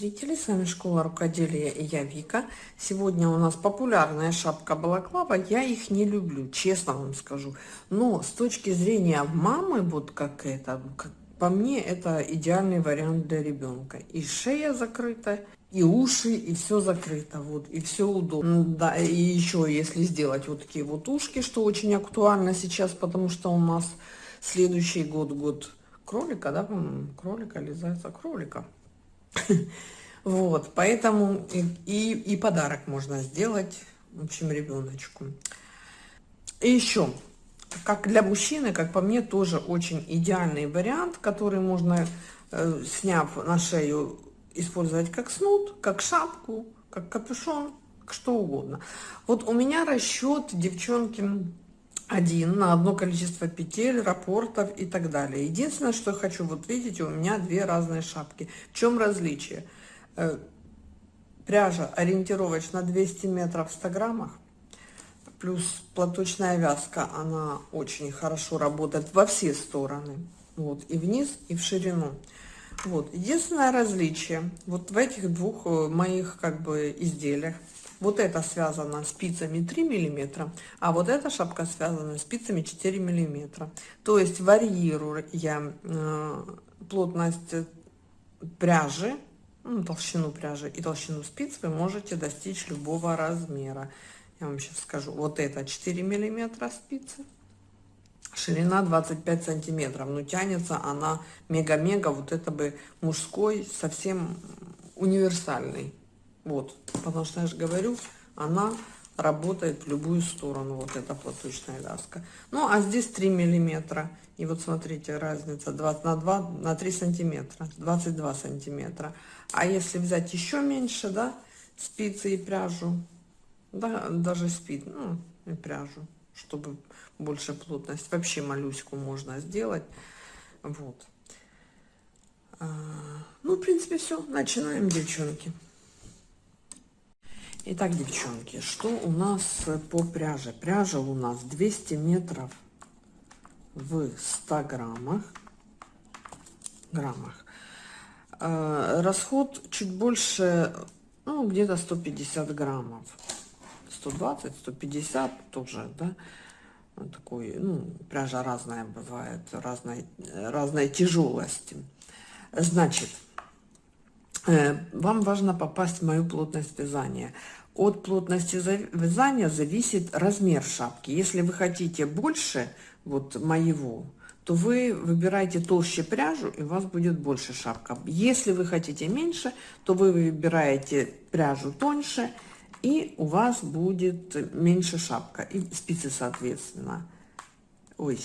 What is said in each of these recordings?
зрители, с вами Школа Рукоделия и я Вика. Сегодня у нас популярная шапка балаклава, я их не люблю, честно вам скажу. Но с точки зрения мамы, вот как это, как, по мне это идеальный вариант для ребенка. И шея закрыта, и уши, и все закрыто, вот, и все удобно. Да, и еще если сделать вот такие вот ушки, что очень актуально сейчас, потому что у нас следующий год, год кролика, да, кролика или зайца, кролика. Вот, поэтому и, и, подарок можно сделать, в общем, ребеночку. И еще, как для мужчины, как по мне, тоже очень идеальный вариант, который можно, э, сняв на шею, использовать как снуд, как шапку, как капюшон, что угодно. Вот у меня расчет, девчонки, один на одно количество петель, рапортов и так далее. Единственное, что я хочу, вот видите, у меня две разные шапки. В чем различие? Э, пряжа ориентировочно 200 метров в 100 граммах, плюс платочная вязка, она очень хорошо работает во все стороны, вот, и вниз, и в ширину. Вот, единственное различие, вот в этих двух э, моих, как бы, изделиях, вот это связано спицами 3 миллиметра, а вот эта шапка связана спицами 4 миллиметра. То есть варьируя э, плотность пряжи, ну, толщину пряжи и толщину спиц, вы можете достичь любого размера. Я вам сейчас скажу. Вот это 4 миллиметра спицы. Ширина 25 сантиметров. Ну, тянется она мега-мега. Вот это бы мужской, совсем универсальный. Вот, потому что я же говорю, она работает в любую сторону, вот эта платочная вязка. Ну, а здесь 3 миллиметра. И вот смотрите, разница 20 на 2, на 3 сантиметра, 22 сантиметра. А если взять еще меньше, да, спицы и пряжу, да, даже спит, ну, и пряжу, чтобы больше плотность. Вообще моллюську можно сделать. Вот. А, ну, в принципе, все. Начинаем, девчонки. Итак, девчонки, что у нас по пряже? Пряжа у нас 200 метров в 100 граммах. граммах. Э, расход чуть больше, ну, где-то 150 граммов. 120, 150 тоже, да. Такой, ну, пряжа разная бывает, разной, разной тяжелости. Значит, вам важно попасть в мою плотность вязания. От плотности вязания зависит размер шапки. Если вы хотите больше вот моего, то вы выбираете толще пряжу, и у вас будет больше шапка. Если вы хотите меньше, то вы выбираете пряжу тоньше, и у вас будет меньше шапка. И спицы, соответственно. Ой,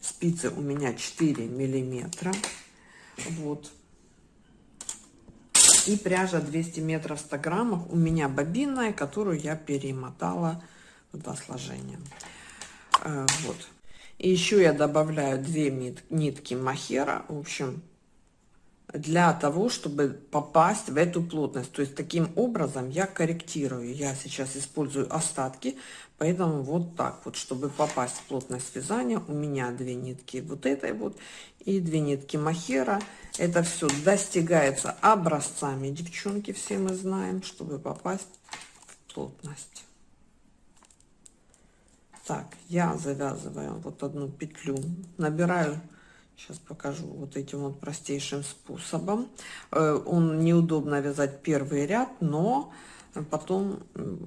спицы у меня 4 миллиметра. Вот и пряжа 200 метров 100 граммов у меня бобинная, которую я перемотала в два сложения. Э, вот. И еще я добавляю две нитки махера, в общем, для того, чтобы попасть в эту плотность. То есть таким образом я корректирую. Я сейчас использую остатки, поэтому вот так вот, чтобы попасть в плотность вязания, у меня две нитки вот этой вот и две нитки махера. Это все достигается образцами, девчонки, все мы знаем, чтобы попасть в плотность. Так, я завязываю вот одну петлю, набираю Сейчас покажу вот этим вот простейшим способом. Э, он неудобно вязать первый ряд, но потом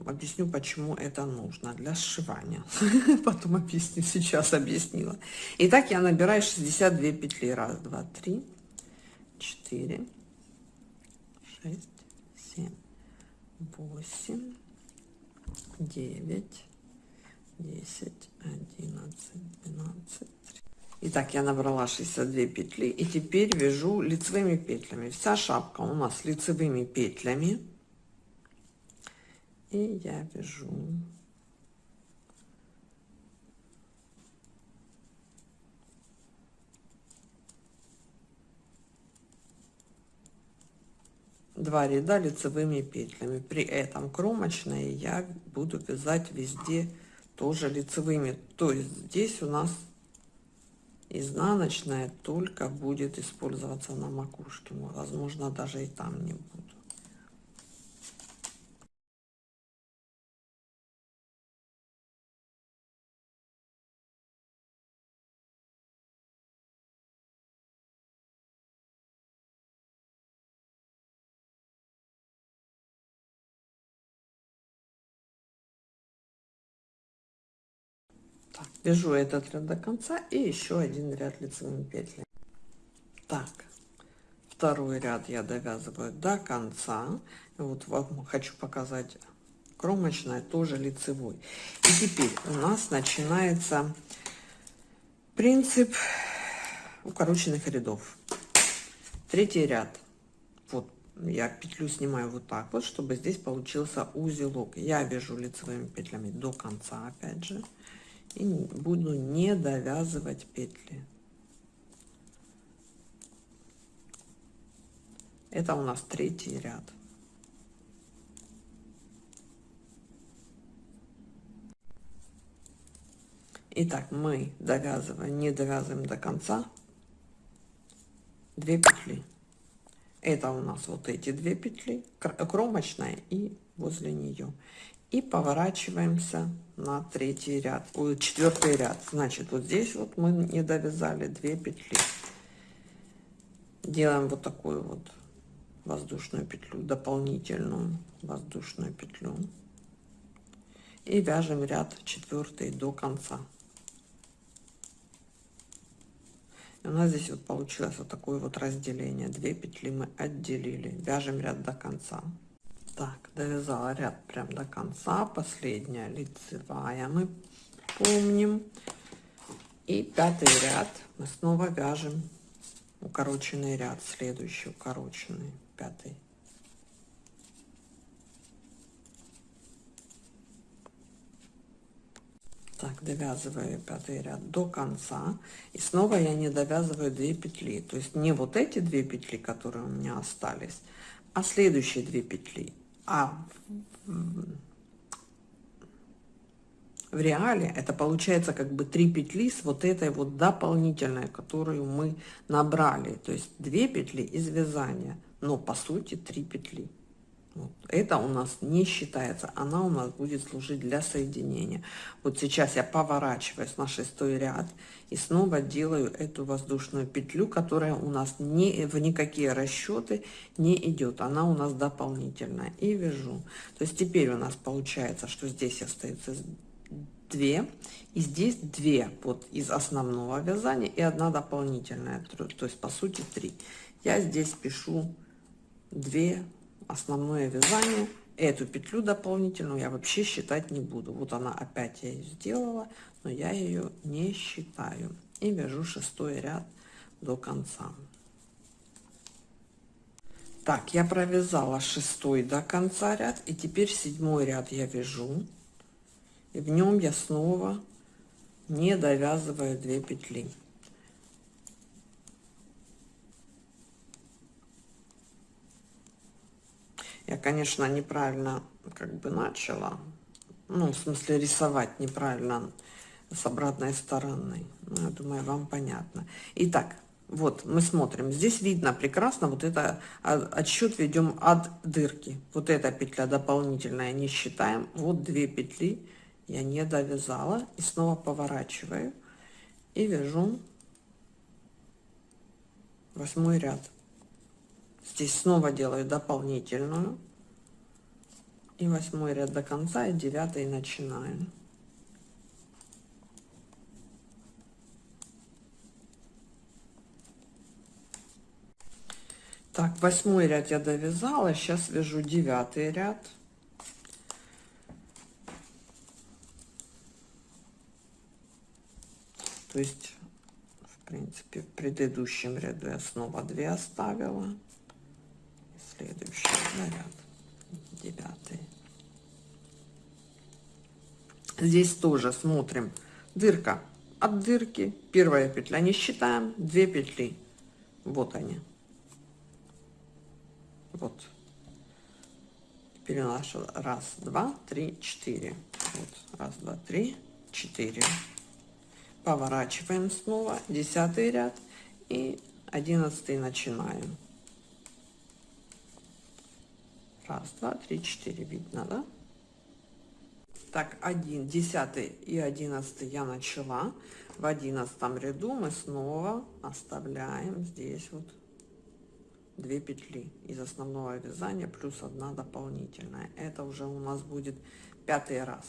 объясню, почему это нужно для сшивания. Потом объясню, сейчас объяснила. Итак, я набираю 62 петли. Раз, два, три, четыре, шесть, семь, восемь, девять, десять, одиннадцать, двенадцать, Итак, я набрала 62 петли и теперь вяжу лицевыми петлями. Вся шапка у нас лицевыми петлями. И я вяжу два ряда лицевыми петлями. При этом кромочные я буду вязать везде тоже лицевыми. То есть здесь у нас Изнаночная только будет использоваться на макушке. Возможно, даже и там не буду. Вяжу этот ряд до конца и еще один ряд лицевыми петлями. Так, второй ряд я довязываю до конца. Вот вам хочу показать кромочная, тоже лицевой. И теперь у нас начинается принцип укороченных рядов. Третий ряд. Вот я петлю снимаю вот так вот, чтобы здесь получился узелок. Я вяжу лицевыми петлями до конца, опять же и буду не довязывать петли. Это у нас третий ряд. Итак, мы довязываем, не довязываем до конца. 2 петли. Это у нас вот эти две петли, кромочная и возле нее. И поворачиваемся на третий ряд. Ой, четвертый ряд. Значит вот здесь вот мы не довязали 2 петли. Делаем вот такую вот воздушную петлю дополнительную воздушную петлю. И вяжем ряд четвертый до конца. И у нас здесь вот получилось вот такое вот разделение. 2 петли мы отделили. Вяжем ряд до конца так довязала ряд прям до конца последняя лицевая. Мы помним. И пятый ряд. Мы снова вяжем укороченный ряд следующий укороченный пятый. Так довязываю пятый ряд до конца. И снова я не довязываю 2 петли. То есть не вот эти две петли которые у меня остались а следующие две петли а в реале это получается как бы три петли с вот этой вот дополнительной, которую мы набрали. То есть две петли из вязания, но по сути три петли. Это у нас не считается, она у нас будет служить для соединения. Вот сейчас я поворачиваюсь на шестой ряд и снова делаю эту воздушную петлю, которая у нас не в никакие расчеты не идет, она у нас дополнительная. И вяжу. То есть теперь у нас получается, что здесь остается 2 и здесь 2 вот из основного вязания и одна дополнительная, то есть по сути 3. Я здесь пишу 2 основное вязание эту петлю дополнительную я вообще считать не буду. Вот она опять я сделала но я ее не считаю. И вяжу шестой ряд до конца. Так я провязала шестой до конца ряд и теперь седьмой ряд я вяжу. И в нем я снова не довязываю 2 петли Я, конечно, неправильно как бы начала. Ну, в смысле, рисовать неправильно с обратной стороны. Ну, я думаю, вам понятно. Итак, вот мы смотрим. Здесь видно прекрасно вот это отсчет ведем от дырки. Вот эта петля дополнительная не считаем. Вот две петли я не довязала. И снова поворачиваю и вяжу восьмой ряд. Здесь снова делаю дополнительную. И восьмой ряд до конца, и девятый начинаем. Так, восьмой ряд я довязала, сейчас вяжу девятый ряд. То есть, в принципе, в предыдущем ряду я снова 2 оставила следующий заряд девятый. Здесь тоже смотрим. Дырка. От дырки первая петля. Не считаем. 2 петли. Вот они. Вот. Теперь раз два три четыре. Вот. Раз два три четыре. Поворачиваем снова. 10 ряд. И 11 начинаем раз два три четыре видно да? Так 1 10 и 11 я начала. В одиннадцатом ряду мы снова оставляем здесь вот 2 петли из основного вязания плюс одна дополнительная. Это уже у нас будет пятый раз.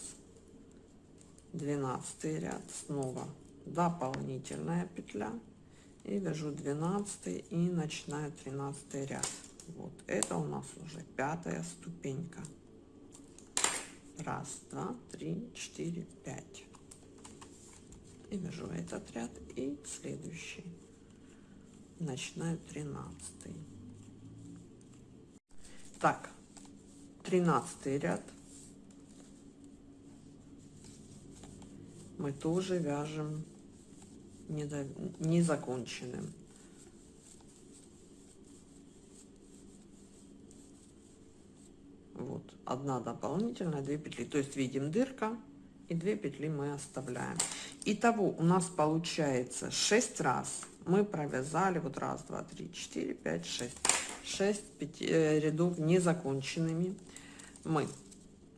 12 ряд снова дополнительная петля. И вяжу 12 и начинаю 13 ряд вот это у нас уже пятая ступенька. Раз два три четыре пять. И вяжу этот ряд и следующий. Начинаю 13 так 13 ряд. Мы тоже вяжем незаконченным вот одна дополнительная 2 петли. То есть видим дырка и 2 петли мы оставляем. Итого у нас получается 6 раз. Мы провязали вот раз два три четыре пять шесть. Шесть э, рядов незаконченными. Мы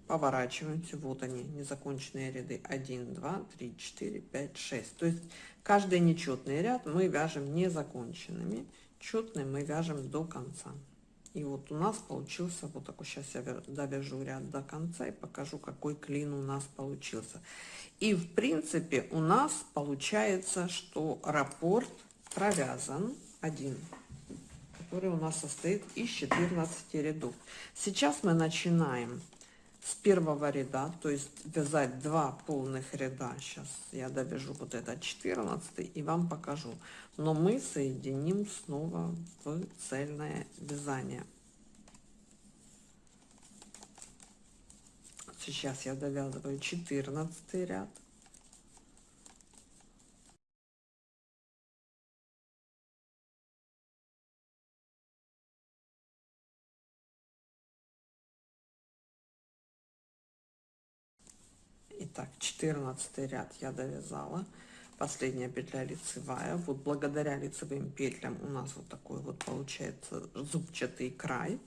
поворачиваемся вот они незаконченные ряды. 1 2 3 4 5 6 то есть каждый нечетный ряд мы вяжем незаконченными. Четный мы вяжем до конца и вот у нас получился вот такой сейчас я довяжу ряд до конца и покажу какой клин у нас получился. И в принципе у нас получается что раппорт провязан один который у нас состоит из 14 рядов. Сейчас мы начинаем с первого ряда то есть вязать два полных ряда. Сейчас я довяжу вот это 14 и вам покажу. Но мы соединим снова в цельное вязание. Сейчас я довязываю 14 ряд Итак, 14 ряд я довязала. Последняя петля лицевая. Вот благодаря лицевым петлям у нас вот такой вот получается зубчатый край.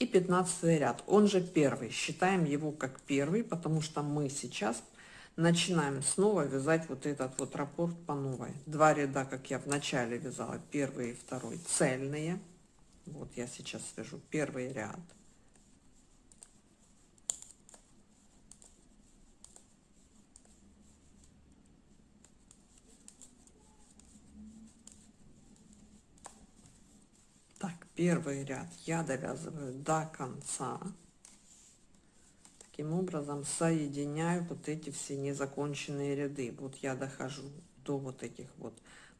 И 15 ряд, он же первый. Считаем его как первый, потому что мы сейчас начинаем снова вязать вот этот вот раппорт по новой. Два ряда, как я в начале вязала, первый и второй цельные. Вот я сейчас вяжу первый ряд первый ряд я довязываю до конца. Таким образом соединяю вот эти все незаконченные ряды. Вот я дохожу до вот этих вот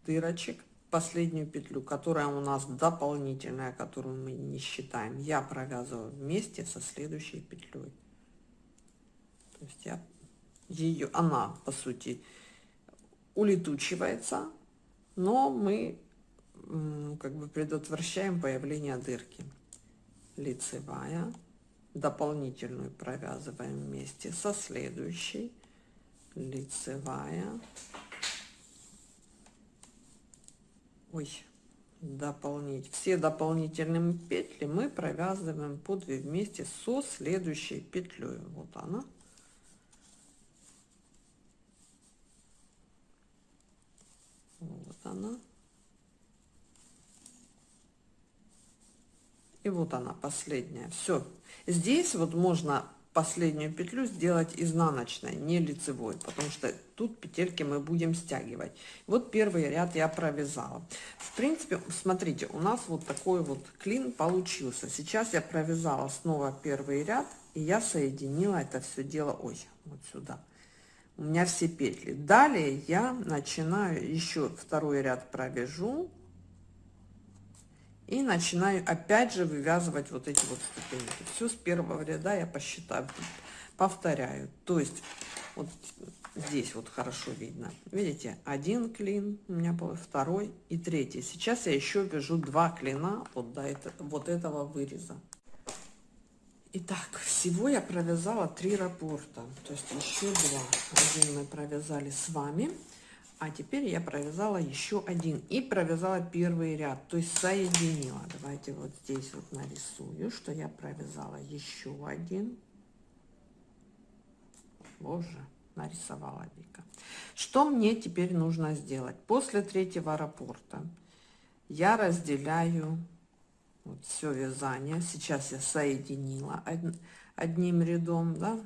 дырочек. Последнюю петлю которая у нас дополнительная которую мы не считаем я провязываю вместе со следующей петлей. То есть я ее она по сути улетучивается но мы как бы предотвращаем появление дырки. Лицевая. Дополнительную провязываем вместе со следующей. Лицевая. Ой дополнить все дополнительные петли мы провязываем по 2 вместе со следующей петлей вот она. Вот она и вот она последняя. Все здесь вот можно последнюю петлю сделать изнаночной не лицевой потому что тут петельки мы будем стягивать. Вот первый ряд я провязала. В принципе смотрите у нас вот такой вот клин получился. Сейчас я провязала снова первый ряд и я соединила это все дело. Ой вот сюда. У меня все петли. Далее я начинаю еще второй ряд провяжу и начинаю опять же вывязывать вот эти вот ступеньки. Все с первого ряда я посчитаю повторяю. То есть вот здесь вот хорошо видно. Видите один клин у меня был второй и третий. Сейчас я еще вяжу два клина вот до этого вот этого выреза. Итак, всего я провязала три раппорта, то есть еще два. Один мы провязали с вами, А теперь я провязала еще один и провязала первый ряд, то есть соединила. Давайте вот здесь вот нарисую, что я провязала еще один. Боже, нарисовала Вика. Что мне теперь нужно сделать? После третьего раппорта я разделяю вот все вязание. Сейчас я соединила одним рядом, да,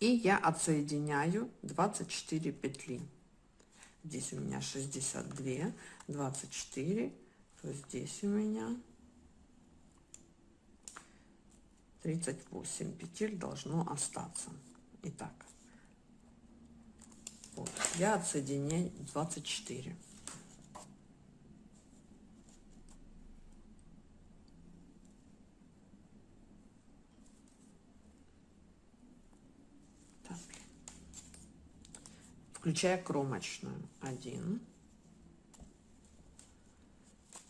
и я отсоединяю 24 петли. Здесь у меня 62, 24, то здесь у меня 38 петель должно остаться. Итак, вот, я отсоединяю 24. Включая кромочную. Один,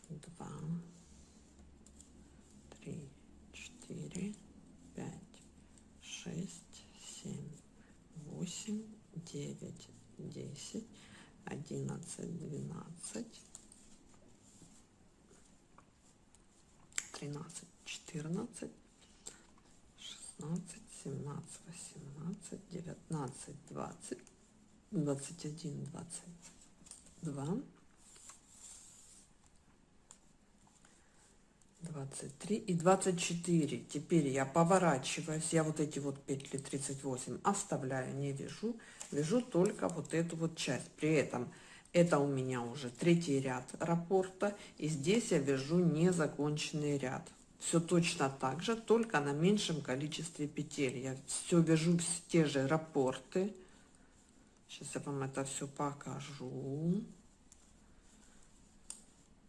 два, три, четыре, пять, шесть, семь, восемь, девять, десять, одиннадцать, двенадцать, тринадцать, четырнадцать, шестнадцать, семнадцать, восемнадцать, девятнадцать, двадцать. 21, 22, 23 и 24. Теперь я поворачиваюсь, я вот эти вот петли 38 оставляю, не вяжу, вяжу только вот эту вот часть. При этом это у меня уже третий ряд раппорта, и здесь я вяжу незаконченный ряд. Все точно так же, только на меньшем количестве петель. Я все вяжу в те же раппорты. Сейчас я вам это все покажу.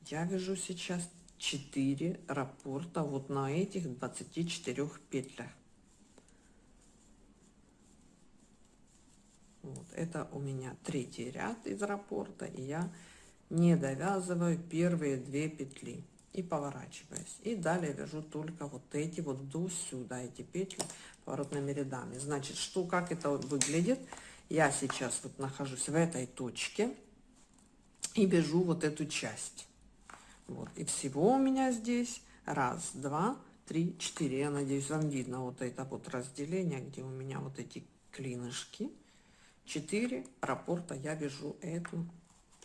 Я вяжу сейчас 4 раппорта вот на этих 24 петлях. Вот, это у меня третий ряд из раппорта, и я не довязываю первые две петли и поворачиваюсь. И далее вяжу только вот эти вот до сюда, эти петли поворотными рядами. Значит, что, как это выглядит? Я сейчас вот нахожусь в этой точке и вяжу вот эту часть. Вот. И всего у меня здесь раз, два, три, четыре. Я надеюсь, вам видно вот это вот разделение, где у меня вот эти клинышки. Четыре раппорта я вяжу эту,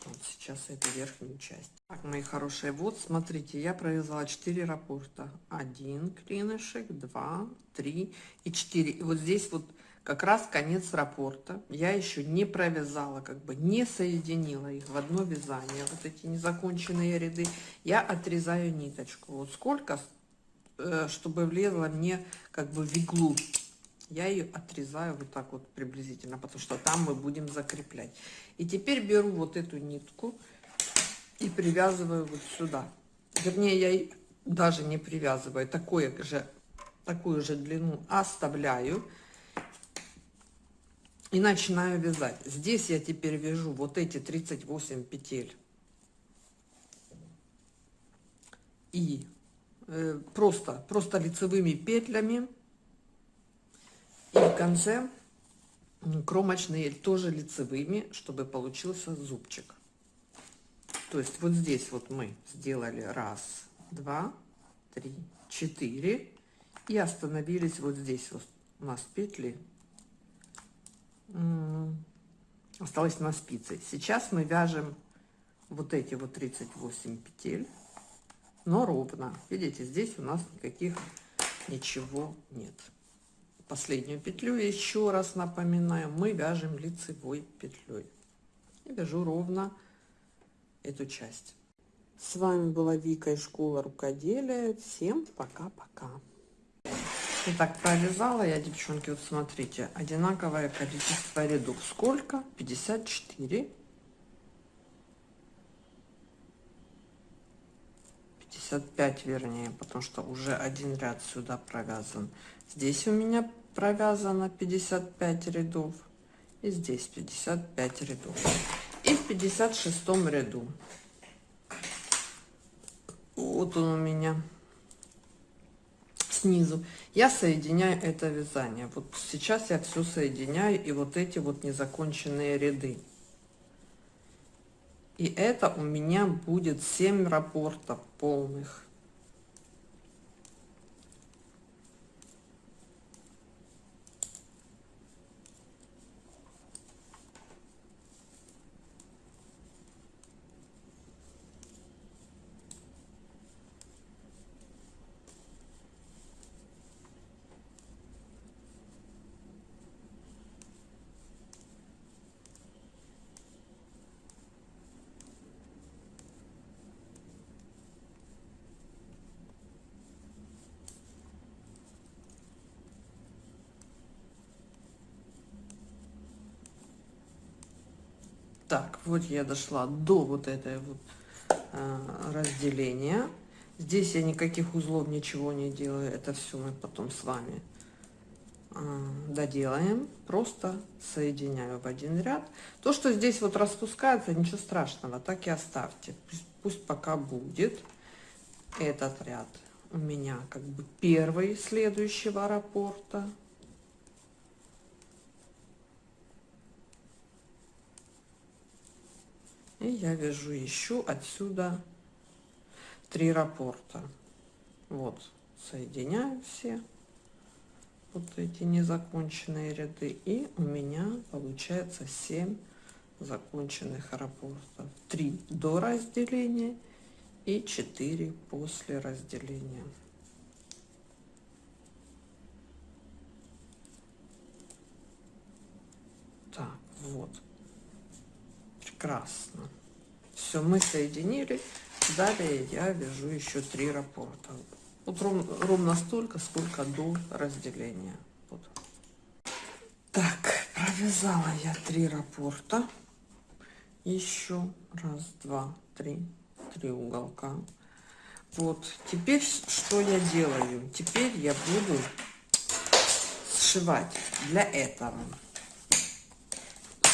вот сейчас эту верхнюю часть. Так, мои хорошие, вот смотрите, я провязала 4 раппорта. Один клинышек, два, три и четыре. И вот здесь вот как раз конец раппорта. Я еще не провязала, как бы не соединила их в одно вязание. Вот эти незаконченные ряды. Я отрезаю ниточку. Вот сколько, э, чтобы влезла мне как бы в иглу. Я ее отрезаю вот так вот приблизительно, потому что там мы будем закреплять. И теперь беру вот эту нитку и привязываю вот сюда. Вернее, я даже не привязываю, такое же, такую же длину оставляю и начинаю вязать. Здесь я теперь вяжу вот эти 38 петель. И э, просто, просто лицевыми петлями. И в конце кромочные тоже лицевыми, чтобы получился зубчик. То есть вот здесь вот мы сделали раз, два, три, четыре. И остановились вот здесь вот у нас петли осталось на спице. Сейчас мы вяжем вот эти вот 38 петель, но ровно. Видите, здесь у нас никаких ничего нет. Последнюю петлю еще раз напоминаю, мы вяжем лицевой петлей. И вяжу ровно эту часть. С вами была Вика из школы рукоделия. Всем пока-пока. Итак, провязала я, девчонки, вот смотрите, одинаковое количество рядов. Сколько? 54. 55 вернее, потому что уже один ряд сюда провязан. Здесь у меня провязано 55 рядов. И здесь 55 рядов. И в 56 ряду. Вот он у меня снизу. Я соединяю это вязание. Вот сейчас я все соединяю и вот эти вот незаконченные ряды. И это у меня будет 7 рапортов полных. Так, вот я дошла до вот этой вот э, разделения. Здесь я никаких узлов, ничего не делаю. Это все мы потом с вами э, доделаем. Просто соединяю в один ряд. То, что здесь вот распускается, ничего страшного, так и оставьте. Пусть, пусть пока будет этот ряд у меня как бы первый следующего раппорта. И я вяжу еще отсюда три раппорта. Вот, соединяю все вот эти незаконченные ряды. И у меня получается 7 законченных раппортов. 3 до разделения и 4 после разделения. Так, вот прекрасно. Все, мы соединили. Далее я вяжу еще три раппорта. Вот ров, ровно столько, сколько до разделения. Вот. Так, провязала я три раппорта. Еще раз, два, три, три уголка. Вот, теперь что я делаю? Теперь я буду сшивать для этого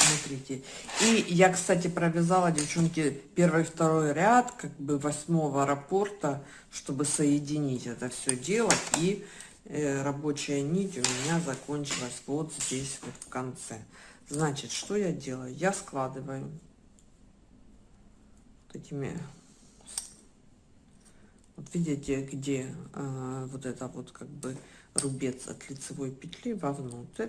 смотрите. И я, кстати, провязала, девчонки, первый второй ряд, как бы восьмого раппорта, чтобы соединить это все дело. И э, рабочая нить у меня закончилась вот здесь вот в конце. Значит, что я делаю? Я складываю вот этими вот видите, где э, вот это вот как бы рубец от лицевой петли вовнутрь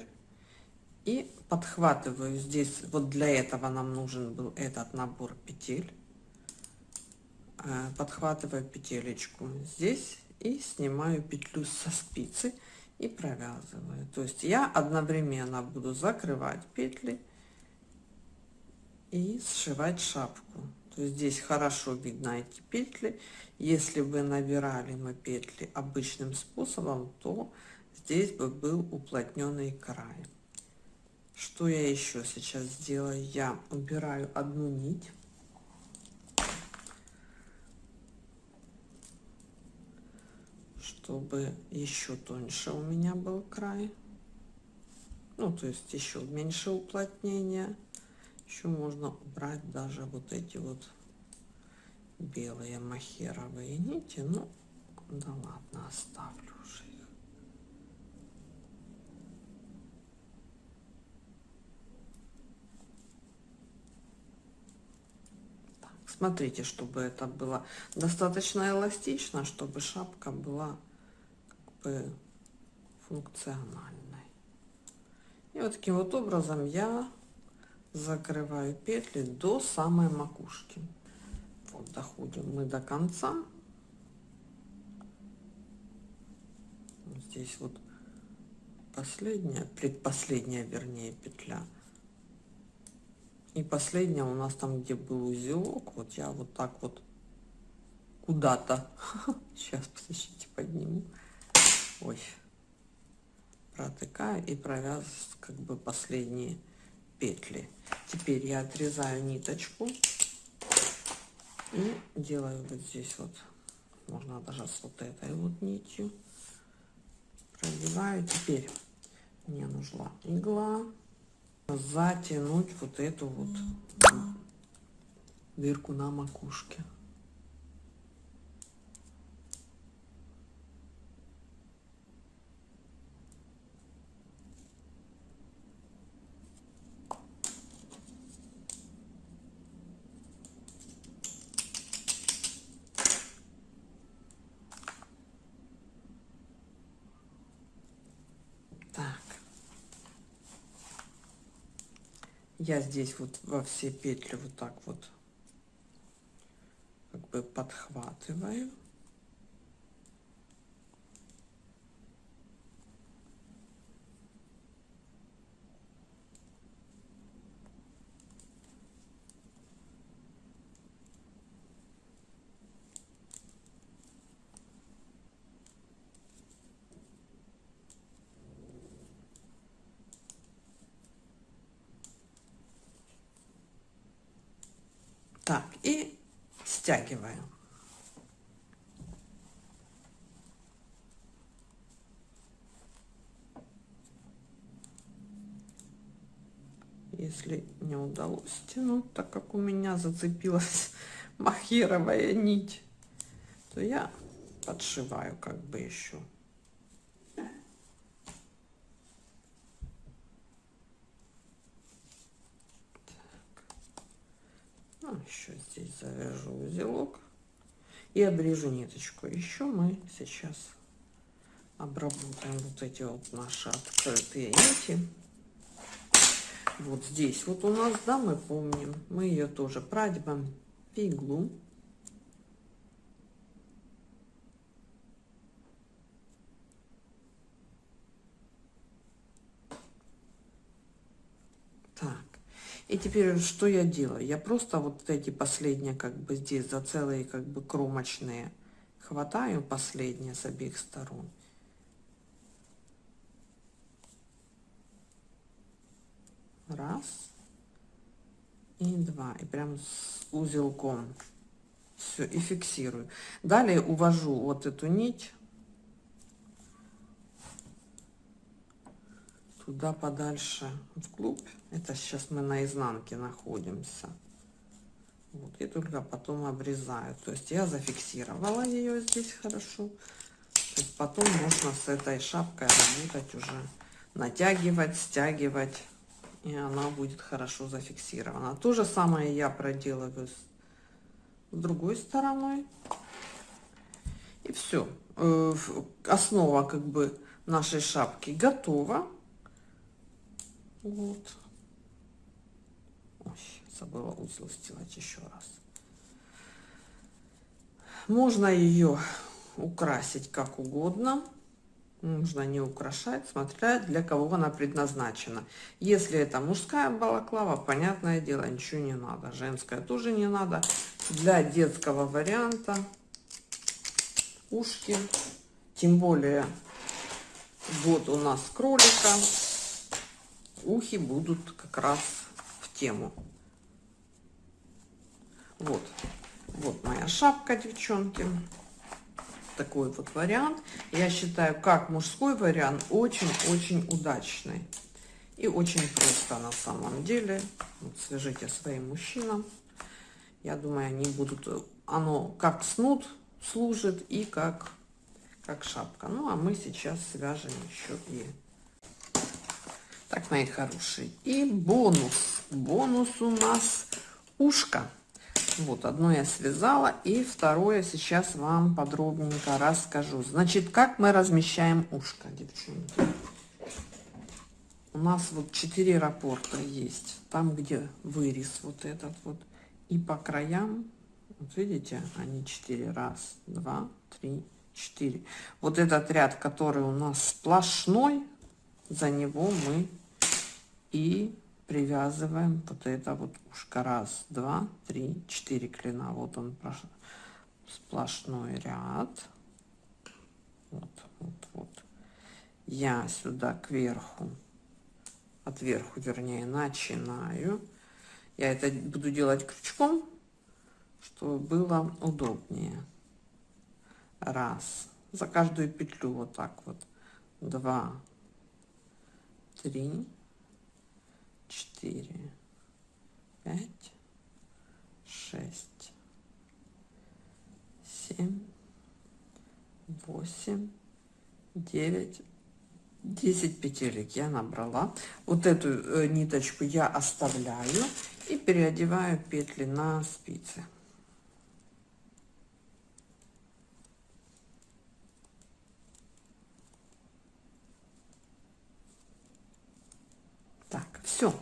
и подхватываю здесь вот для этого нам нужен был этот набор петель. Э, подхватываю петелечку здесь и снимаю петлю со спицы и провязываю. То есть я одновременно буду закрывать петли и сшивать шапку. То есть здесь хорошо видно эти петли. Если бы набирали мы петли обычным способом то здесь бы был уплотненный край что я еще сейчас сделаю? Я убираю одну нить. Чтобы еще тоньше у меня был край. Ну, то есть еще меньше уплотнения. Еще можно убрать даже вот эти вот белые махеровые нити. Ну, да ладно, оставлю уже. Смотрите, чтобы это было достаточно эластично, чтобы шапка была как бы функциональной. И вот таким вот образом я закрываю петли до самой макушки. Вот доходим мы до конца. Здесь вот последняя, предпоследняя, вернее, петля и последняя у нас там, где был узелок, вот я вот так вот куда-то, сейчас, подождите, подниму, ой, протыкаю и провязываю как бы последние петли. Теперь я отрезаю ниточку и делаю вот здесь вот, можно даже с вот этой вот нитью, продеваю. Теперь мне нужна игла затянуть вот эту вот дырку на макушке. Так. Я здесь вот во все петли вот так вот как бы подхватываю. Так, и стягиваю. Если не удалось стянуть, так как у меня зацепилась махеровая нить, то я подшиваю как бы еще. Ну, еще здесь завяжу узелок и обрежу ниточку. Еще мы сейчас обработаем вот эти вот наши открытые нити. Вот здесь вот у нас, да, мы помним, мы ее тоже продеваем в иглу. И теперь что я делаю? Я просто вот эти последние, как бы здесь за целые, как бы кромочные, хватаю последние с обеих сторон. Раз. И два. И прям с узелком. Все, и фиксирую. Далее увожу вот эту нить туда подальше вглубь. Это сейчас мы на изнанке находимся. Вот, и только потом обрезаю. То есть я зафиксировала ее здесь хорошо. Потом можно с этой шапкой работать уже, натягивать, стягивать, и она будет хорошо зафиксирована. То же самое я проделываю с другой стороной. И все. Э, основа как бы нашей шапки готова. Вот. Ой, забыла узел сделать еще раз. Можно ее украсить как угодно. Можно не украшать, смотря для кого она предназначена. Если это мужская балаклава, понятное дело, ничего не надо. Женская тоже не надо. Для детского варианта ушки. Тем более, вот у нас кролика ухи будут как раз в тему. Вот, вот моя шапка, девчонки. Такой вот вариант. Я считаю, как мужской вариант, очень-очень удачный. И очень просто на самом деле. Вот свяжите своим мужчинам. Я думаю, они будут... Оно как снуд служит и как, как шапка. Ну, а мы сейчас свяжем еще и так, мои хорошие. И бонус. Бонус у нас ушко. Вот, одно я связала, и второе сейчас вам подробненько расскажу. Значит, как мы размещаем ушко, девчонки. У нас вот четыре рапорта есть. Там, где вырез вот этот вот. И по краям, вот видите, они четыре. Раз, два, три, четыре. Вот этот ряд, который у нас сплошной, за него мы и привязываем вот это вот ушко. Раз два три четыре клина. Вот он сплошной ряд. Вот вот вот. Я сюда кверху отверху вернее начинаю. Я это буду делать крючком чтобы было удобнее. Раз. За каждую петлю вот так вот. Два три четыре, пять, шесть, семь, восемь, девять, десять петелек я набрала. Вот эту э, ниточку я оставляю и переодеваю петли на спицы. Все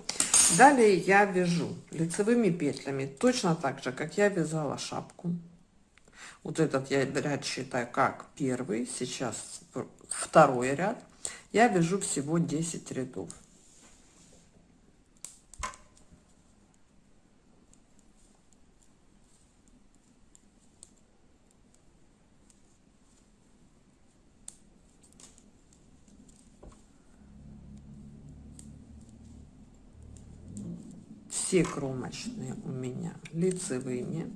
далее я вяжу лицевыми петлями точно так же как я вязала шапку. Вот этот я ряд считаю как первый сейчас второй ряд. Я вяжу всего 10 рядов все кромочные у меня лицевыми.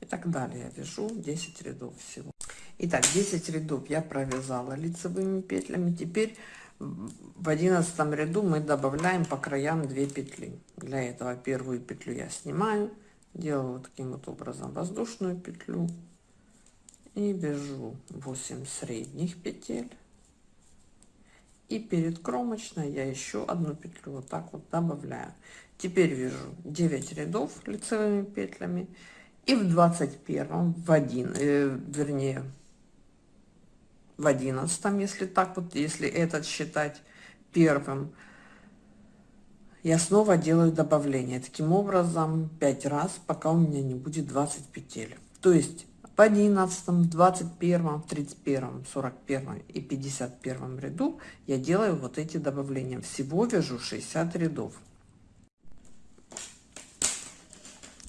И так далее. Я вяжу 10 рядов всего. Итак, 10 рядов я провязала лицевыми петлями. Теперь в одиннадцатом ряду мы добавляем по краям 2 петли. Для этого первую петлю я снимаю делаю таким вот образом воздушную петлю и вяжу 8 средних петель и перед кромочной я еще одну петлю вот так вот добавляю. Теперь вяжу 9 рядов лицевыми петлями и в 21 в один э, вернее в одиннадцатом если так вот если этот считать первым я снова делаю добавление. Таким образом 5 раз пока у меня не будет 20 петель. То есть в 11, 21, 31, 41 и 51 ряду я делаю вот эти добавления. Всего вяжу 60 рядов.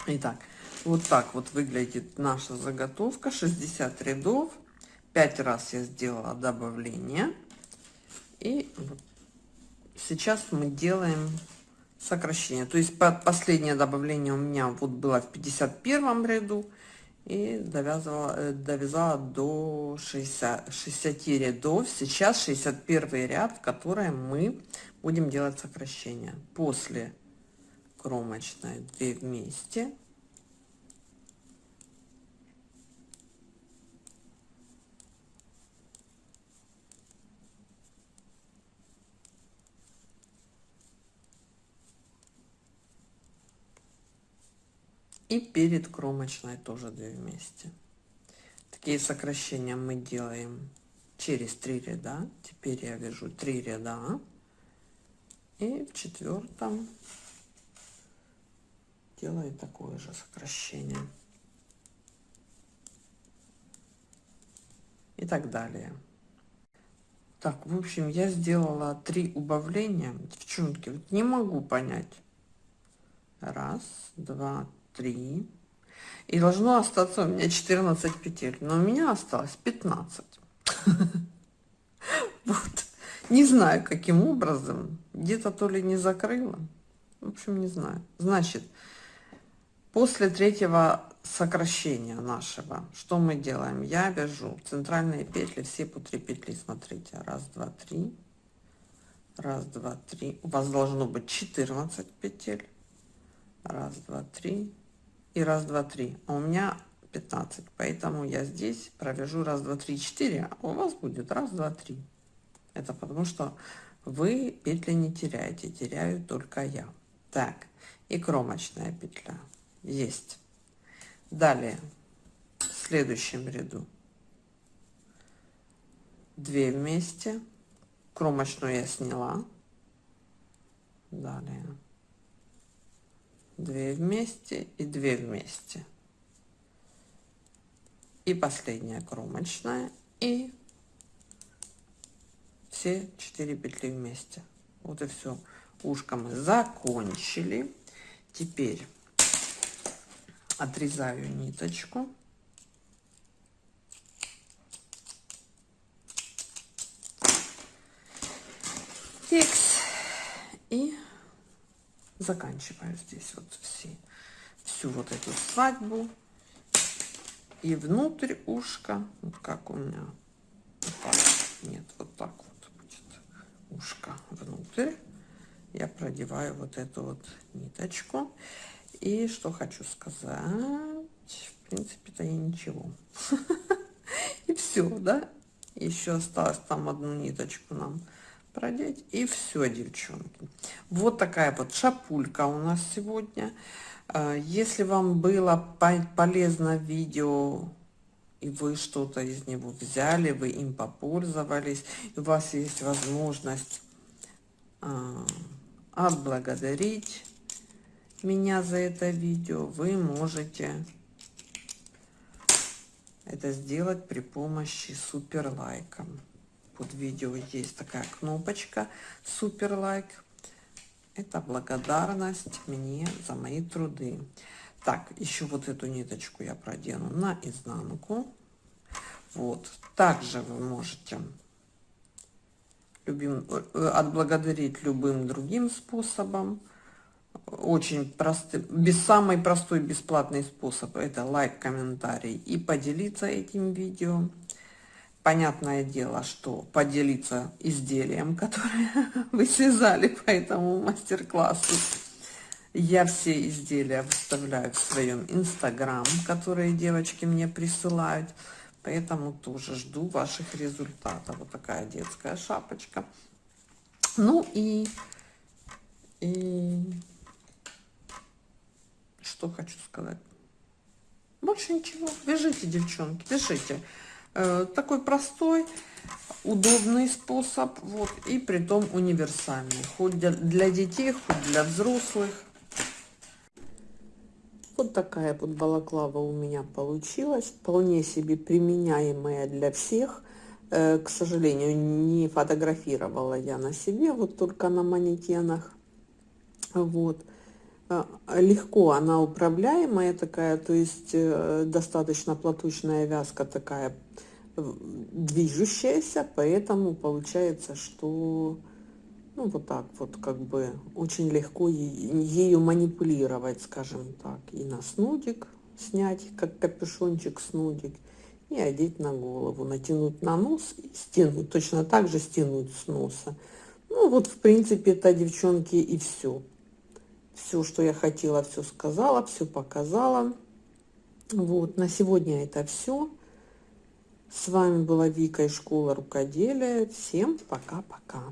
Итак, вот так вот выглядит наша заготовка. 60 рядов. 5 раз я сделала добавление. И сейчас мы делаем сокращение. То есть последнее добавление у меня вот было в 51 ряду и довязывала, э, довязала до 60, 60 рядов. Сейчас 61 ряд, в котором мы будем делать сокращение. После кромочной 2 вместе. И перед кромочной тоже 2 вместе. Такие сокращения мы делаем через 3 ряда. Теперь я вяжу 3 ряда. И в четвертом делаю такое же сокращение. И так далее. Так в общем я сделала три убавления. Девчонки не могу понять. Раз два 3 и должно остаться у меня 14 петель но у меня осталось 15 вот. Не знаю каким образом. Где-то то ли не закрыла. В общем не знаю. Значит после третьего сокращения нашего что мы делаем? Я вяжу центральные петли все по 3 петли смотрите. Раз два три. Раз два три. У вас должно быть 14 петель. Раз два три и раз два три. А у меня 15 поэтому я здесь провяжу раз два три четыре а у вас будет раз два три. Это потому что вы петли не теряете теряю только я. Так и кромочная петля. Есть. Далее. В следующем ряду. 2 вместе. Кромочную я сняла. Далее 2 вместе и 2 вместе. И последняя кромочная и все 4 петли вместе. Вот и все ушко мы закончили. Теперь отрезаю ниточку текст и заканчиваю здесь вот все всю вот эту свадьбу. И внутрь ушка вот как у меня вот нет вот так вот будет ушко внутрь. Я продеваю вот эту вот ниточку. И что хочу сказать в принципе-то и ничего. И все да? Еще осталось там одну ниточку нам продеть и все девчонки вот такая вот шапулька у нас сегодня а, если вам было полезно видео и вы что-то из него взяли, вы им попользовались, у вас есть возможность а, отблагодарить меня за это видео, вы можете это сделать при помощи супер лайка. Под видео есть такая кнопочка супер лайк. Это благодарность мне за мои труды. Так, еще вот эту ниточку я продену на изнанку. Вот. Также вы можете любим, э, отблагодарить любым другим способом очень простый, без самый простой бесплатный способ это лайк, комментарий и поделиться этим видео. Понятное дело, что поделиться изделием, которое вы связали по этому мастер-классу. Я все изделия выставляю в своем инстаграм, которые девочки мне присылают. Поэтому тоже жду ваших результатов. Вот такая детская шапочка. Ну и, и что хочу сказать. Больше ничего. Вяжите, девчонки, вяжите. Э, такой простой, удобный способ, вот, и при том универсальный. Хоть для, для детей, хоть для взрослых. Вот такая вот балаклава у меня получилась. Вполне себе применяемая для всех. Э, к сожалению, не фотографировала я на себе, вот только на манекенах. Вот. А, легко она управляемая такая, то есть э, достаточно платочная вязка такая движущаяся, поэтому получается, что ну вот так вот как бы очень легко ею манипулировать, скажем так, и на снудик снять, как капюшончик снудик, и одеть на голову, натянуть на нос и стянуть, точно так же стянуть с носа. Ну вот в принципе это, девчонки, и все все, что я хотела, все сказала, все показала. Вот, на сегодня это все. С вами была Вика из школы рукоделия. Всем пока-пока.